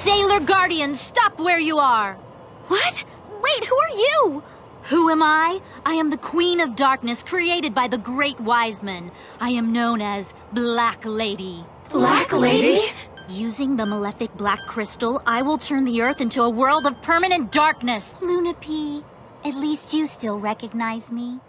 Sailor Guardians, stop where you are! What? Wait, who are you? Who am I? I am the Queen of Darkness created by the Great Wiseman. I am known as Black Lady. Black Lady? Using the malefic black crystal, I will turn the Earth into a world of permanent darkness. Luna-P, at least you still recognize me.